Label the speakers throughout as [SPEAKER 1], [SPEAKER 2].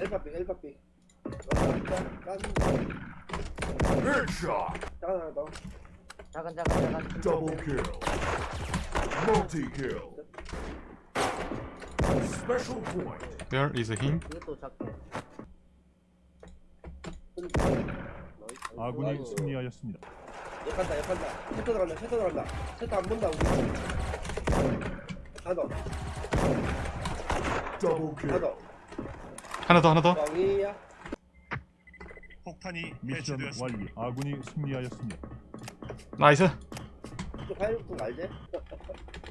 [SPEAKER 1] 엘바삐 깐
[SPEAKER 2] Headshot.
[SPEAKER 1] 작은
[SPEAKER 3] 작은 작은
[SPEAKER 2] Double kill. Multi kill. Special point.
[SPEAKER 4] Where is him?
[SPEAKER 3] 이것도 작고
[SPEAKER 5] 아군이. 승리하였습니다.
[SPEAKER 1] 역한다 역한다 세터 들어간다 세터 들어간다 세터 안 본다 우리 하나 더 하나. 더
[SPEAKER 4] 하나 더 하나 더.
[SPEAKER 1] 뻥이야
[SPEAKER 6] 폭탄이
[SPEAKER 5] 미션. 완료. 아군이 승리하였습니다.
[SPEAKER 1] nice.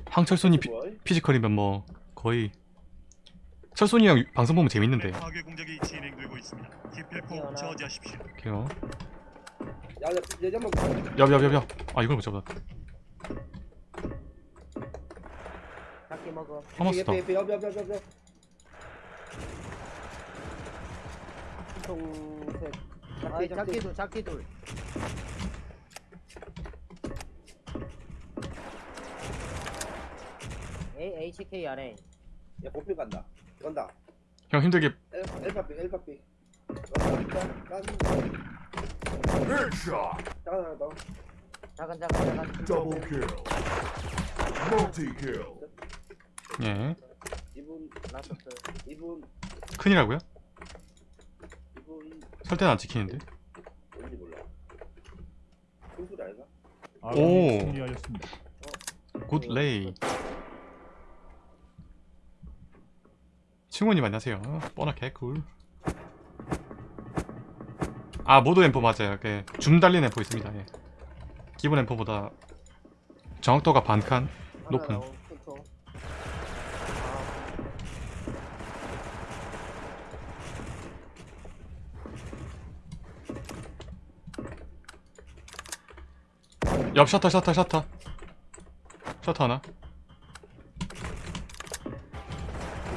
[SPEAKER 4] 황철순이 피,
[SPEAKER 1] 뭐?
[SPEAKER 4] 피지컬이면 뭐 거의 철순이 형 방송 보면 재밌는데.
[SPEAKER 6] 파괴 공작이 진행되고 있습니다. 기필코. 저지하십시오.
[SPEAKER 4] 오케이요.
[SPEAKER 1] 야, 야, 얘 한번
[SPEAKER 4] 엽엽엽엽. 아 이걸 못 잡았다.
[SPEAKER 3] 작게 먹어
[SPEAKER 4] 하마스다.
[SPEAKER 1] 옆에
[SPEAKER 3] 통색
[SPEAKER 1] 작게, 작게.
[SPEAKER 3] 둘 작게 둘. A HK 아래
[SPEAKER 1] 야 보필 간다. 간다.
[SPEAKER 4] 형 힘들게.
[SPEAKER 1] 엘 엘바삐 엘바삐 깐
[SPEAKER 2] Headshot.
[SPEAKER 1] 작은 하나 더
[SPEAKER 3] 작은 작은. 작은
[SPEAKER 2] Double kill. Multi kill.
[SPEAKER 4] 예.
[SPEAKER 1] 이분
[SPEAKER 3] 라스트.
[SPEAKER 1] 이분.
[SPEAKER 4] 큰이라고요?
[SPEAKER 1] 이분
[SPEAKER 4] 설대는 안
[SPEAKER 1] 아닌가?
[SPEAKER 5] 아군이
[SPEAKER 4] 오.
[SPEAKER 5] 승리하였습니다.
[SPEAKER 4] 굿 레이. 칭호님 안녕하세요. 뻔하 개꿀. 아 모드 앰프 맞아요. 그, 줌 달린 앰프 있습니다. 예. 기본 앰프보다 정확도가 반칸 높은.
[SPEAKER 3] 큰통
[SPEAKER 4] 옆 셔터 셔터 셔터. 셔터 하나.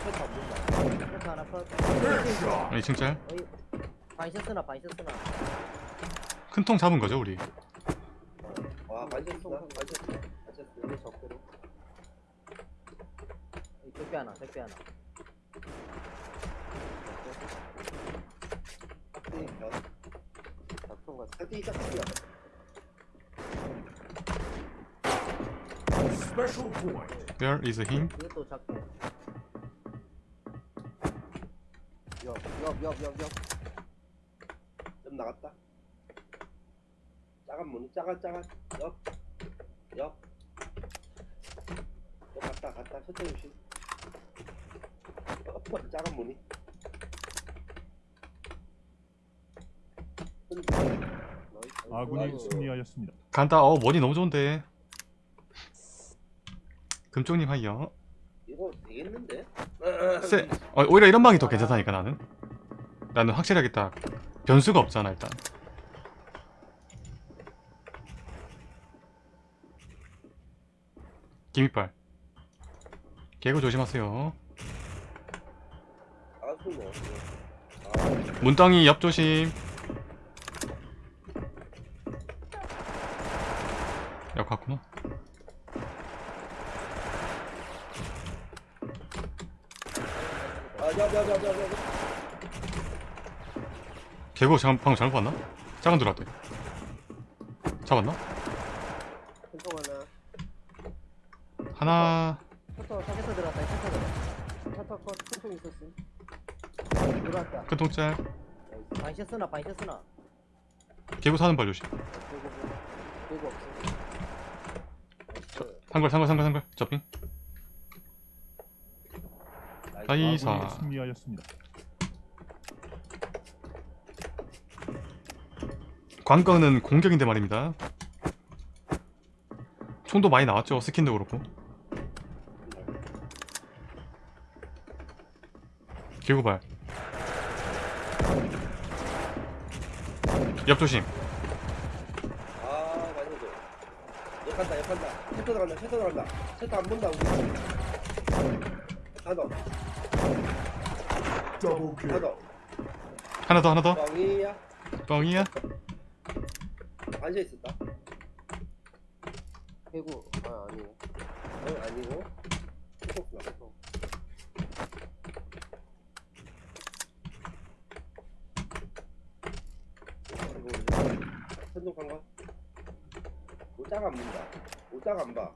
[SPEAKER 1] 세터 안 본다
[SPEAKER 3] 셔터 하나 컷
[SPEAKER 2] Headshot.
[SPEAKER 4] 아, 2층 짤.
[SPEAKER 3] 반셔스나 반셔스나
[SPEAKER 4] 큰 통 잡은 거죠 우리?
[SPEAKER 1] 와 반셨어. 반셨어. 반셨어
[SPEAKER 3] 여기 적대로. 이 적배 하나 적배 하나. 작통 같아
[SPEAKER 1] 이딱 바뀌야
[SPEAKER 2] Special point.
[SPEAKER 4] Where is him?
[SPEAKER 3] 이것도 작고
[SPEAKER 1] 옆옆옆옆옆 좀 나갔다 작은 문 작아 작아 옆옆 또 갔다 갔다 셔터 조심 어, 작은 문이
[SPEAKER 5] 아군이 승리하였습니다.
[SPEAKER 4] 간다. 어 머리 너무 좋은데. 금쪽님 하이요.
[SPEAKER 1] 이거 되겠는데?
[SPEAKER 4] 쎄. 어, 오히려 이런 방이 더 괜찮다니까 나는. 나는 확실하게 딱 변수가 없잖아 일단. 김이빨. 개구 조심하세요.
[SPEAKER 1] 아뭐 아,
[SPEAKER 4] 문덩이 옆 조심. 옆 갔구나.
[SPEAKER 1] 아, 야, 야, 야, 야, 야, 야.
[SPEAKER 4] 개구 잠 방금 잘못 봤나? 작은 들어왔대. 잡았나?
[SPEAKER 1] 하나.
[SPEAKER 4] 하나.
[SPEAKER 3] 셔터 셔터 들어갔다 셔터 들어갔다 셔터 컷 큰통 있었음 들어왔다
[SPEAKER 4] 큰 통짤.
[SPEAKER 3] 반셔스나 반셔스나
[SPEAKER 4] 개구 사는 발 조심.
[SPEAKER 3] 그리고 없어
[SPEAKER 4] 상걸 상걸 상걸 상걸. 접빙.
[SPEAKER 5] 아군이 승리하였습니다.
[SPEAKER 4] 관건은 공격인데 말입니다. 총도 많이 나왔죠. 스킨도 그렇고. 개구발. 옆 조심.
[SPEAKER 1] 아, 많이 줘. 역한다, 역한다. 세터 들어간다, 세터 들어간다. 세터 안 본다, 우리.
[SPEAKER 2] Double 아,
[SPEAKER 1] 하나 더
[SPEAKER 4] 하나 더 하나 더.
[SPEAKER 1] 빵이야?
[SPEAKER 4] 뻥이야?
[SPEAKER 1] 앉아 있었다.
[SPEAKER 3] 해고 아 아니고
[SPEAKER 1] 어, 아니고? 톡톡 천둥 간가 오짝 안 본다. 오짝 안봐.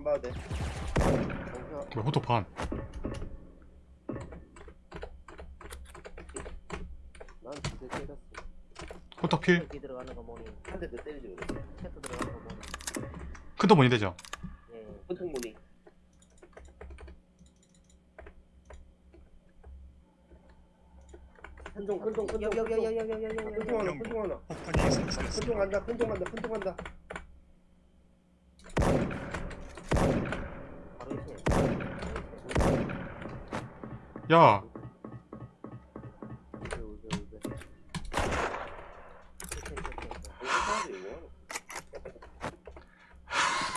[SPEAKER 1] 안 봐도 돼.
[SPEAKER 4] 왜 호토 반
[SPEAKER 3] 난 두대 때렸어.
[SPEAKER 4] 호토 필
[SPEAKER 7] 여기 들어가는 거 뭐니?
[SPEAKER 1] 한대더 때리지 그래.
[SPEAKER 7] 채트 들어가는 거 뭐니?
[SPEAKER 4] 큰도 뭐니 되죠?
[SPEAKER 7] 예.
[SPEAKER 1] 큰통 머리. 큰통 큰통 큰통
[SPEAKER 7] 여기 여기 여기. 여기 여기 여기 여기
[SPEAKER 1] 큰통 하나 큰통 하나. 큰통 간다 큰통 간다 큰통 간다.
[SPEAKER 7] 바로 이제
[SPEAKER 4] 야.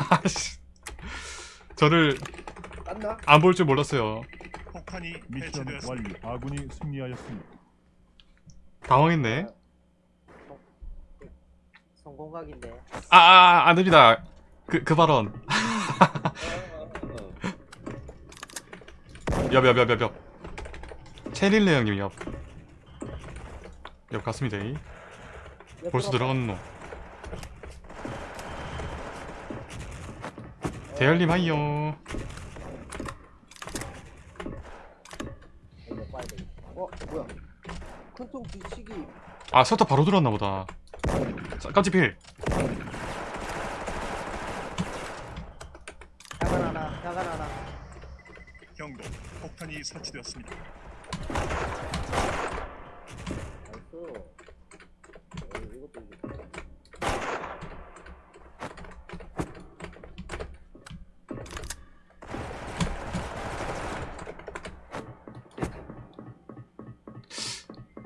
[SPEAKER 4] 아씨 저를? 안 볼 줄 몰랐어요
[SPEAKER 6] 폭탄이
[SPEAKER 5] 미션. 완료. 아군이 승리하였습니다.
[SPEAKER 4] 당황했네
[SPEAKER 7] 성공각인데.
[SPEAKER 4] 아 아 안 됩니다 그, 그 발언
[SPEAKER 1] 아, 아, 아.
[SPEAKER 4] 옆옆 체릴레 형님 옆. 옆 갔습니다. 이. 벌써 들어갔는 놈. 대열님 하이요.
[SPEAKER 3] 어 뭐야? 큰통 뒤치기.
[SPEAKER 4] 아 서터 바로 들어왔나 보다. 자, 깜찍 필.
[SPEAKER 7] 야간 하나, 야간 하나.
[SPEAKER 6] 경고. 폭탄이 설치되었습니다.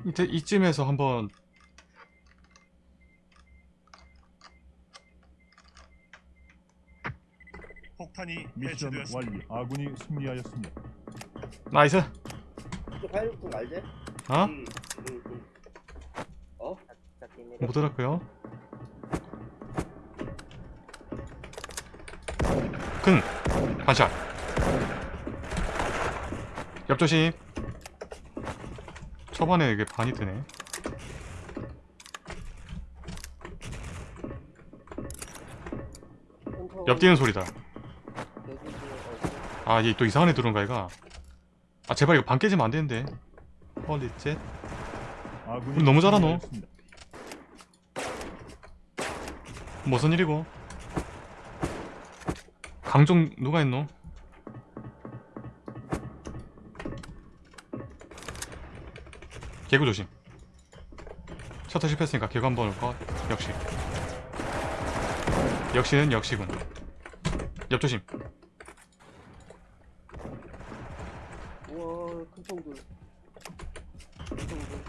[SPEAKER 4] 이때 이쯤에서 한번
[SPEAKER 6] 폭탄이
[SPEAKER 5] 미션. 완료. 아군이 승리하였습니다.
[SPEAKER 4] 나이스.
[SPEAKER 1] 또 파이로트 알지?
[SPEAKER 4] 어?
[SPEAKER 1] 응, 응, 응. 어?
[SPEAKER 7] 자, 게임에
[SPEAKER 4] 못 들었고요. 큰 반샷. 옆조심. 초반에 이게 반이 뜨네. 옆 뛰는 소리다.
[SPEAKER 3] 어,
[SPEAKER 4] 아, 얘 또 이상한 애 들어온가, 얘가. 아, 제발 이거 반 깨지면 안 되는데. holy shit.
[SPEAKER 5] 아군이
[SPEAKER 4] 너무 잘하노.
[SPEAKER 5] 승리하였습니다.
[SPEAKER 4] 무슨 일이고? 강종 누가 했노? 개구 조심. 셔터 실패했으니까 개구 한번 올거 역시. 역시는 역시군. 옆 조심.
[SPEAKER 3] 우와 큰통들. 큰통들.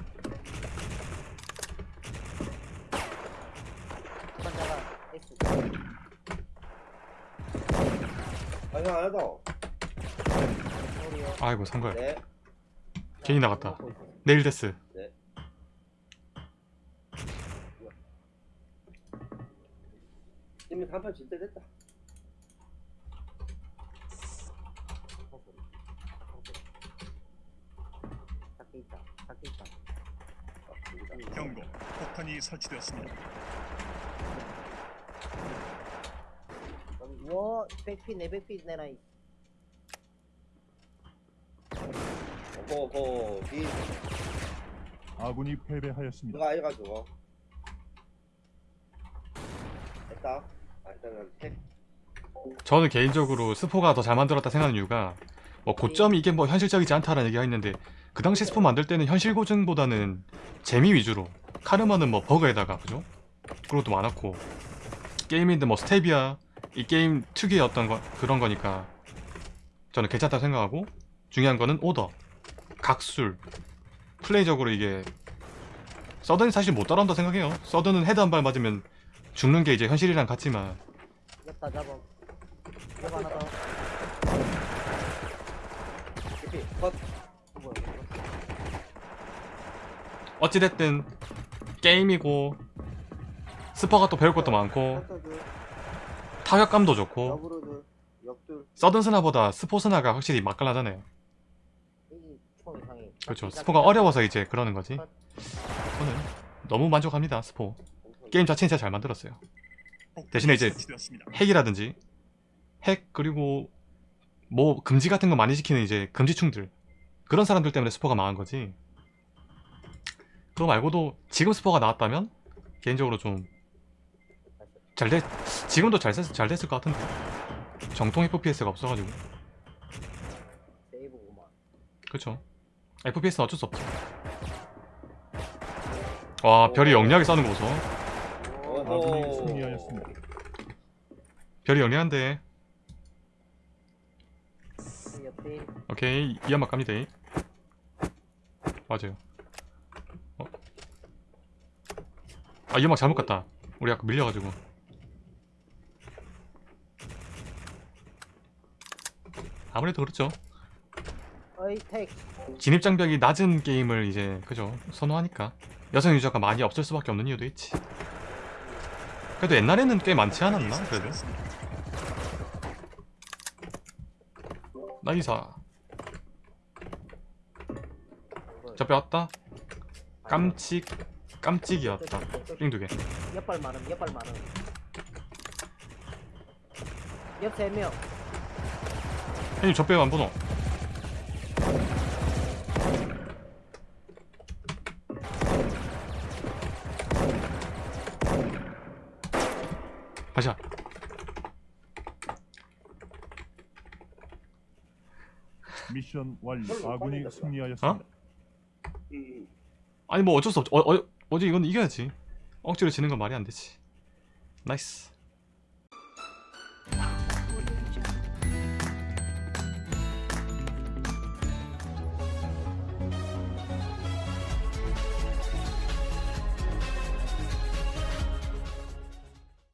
[SPEAKER 7] 반자가 X.
[SPEAKER 1] 아, 형, 안 하다.
[SPEAKER 4] 아이고 상걸.
[SPEAKER 1] 네.
[SPEAKER 4] 괜히 나갔다. 내일 데스.
[SPEAKER 1] 이미 단판 질때 됐다.
[SPEAKER 6] 경고. 폭탄이 설치되었습니다.
[SPEAKER 7] 와, 백피 내 백피 내놔. 이.
[SPEAKER 1] 어허, 비,
[SPEAKER 5] 아군이 패배하였습니다.
[SPEAKER 1] 누가 해가 지고. 됐다. 아, 일단은 택.
[SPEAKER 4] 저는 개인적으로 스포가 더 잘 만들었다 생각하는 이유가 뭐 고점이 이게 뭐 현실적이지 않다라는 얘기가 있는데 그 당시 스포 만들 때는 현실 고증보다는 재미 위주로 카르마는 뭐 버그에다가 그죠? 그런 것도 많았고 게임인데 뭐 스테비아 이 게임 특유의 어떤 거, 그런 거니까 저는 괜찮다고 생각하고 중요한 거는 오더 각술 플레이적으로 이게 서든이 사실 못 따라온다 생각해요 서든은 헤드 한 발 맞으면 죽는 게 이제 현실이랑 같지만
[SPEAKER 7] 옆다 잡아. 옆 하나 더.
[SPEAKER 1] 이렇게 컷.
[SPEAKER 4] 어찌됐든 게임이고 스포가 또 배울 것도 많고. 타격감도 좋고 서든스나보다 스포스나가 확실히 맛깔나잖아요. 그렇죠. 스포가 어려워서 이제 그러는 거지. 저는 너무 만족합니다 스포. 게임 자체는 진짜 잘 만들었어요. 대신에 이제. 핵이라든지 핵 그리고 뭐 금지 같은 거 많이 지키는 이제 금지충들. 그런 사람들 때문에 스포가 망한 거지. 그거 말고도 지금 스포가 나왔다면 개인적으로 좀 잘 됐, 지금도 잘, 됐, 잘 됐을 것 같은데. 정통 FPS가 없어가지고. 그쵸. FPS는 어쩔 수 없지. 와 별이 영리하게 싸는 거 보소. 별이 영리한데. 오케이 이 연막 갑니다. 맞아요. 어? 아이 연막 잘못 갔다. 우리 아까 밀려가지고 아무래도 그렇죠. 진입장벽이 낮은 게임을 이제 그죠 선호하니까. 여성 유저가 많이 없을 수밖에 없는 이유도 있지. 그래도 옛날에는 꽤 많지 않았나 그래도. 나이사. 저 빼왔다. 깜찍 깜찍이었다. 삥두개.
[SPEAKER 7] 옆발 많음 옆발 많음 옆 3명
[SPEAKER 4] 형님 저 빼면 안 보노 다시야
[SPEAKER 5] 미션 완료. 아군이. 승리하였습니다.
[SPEAKER 1] 음.
[SPEAKER 4] 아니 뭐 어쩔 수 없지 어, 어, 어제 이건 이겨야지 억지로 지는 건 말이 안 되지 nice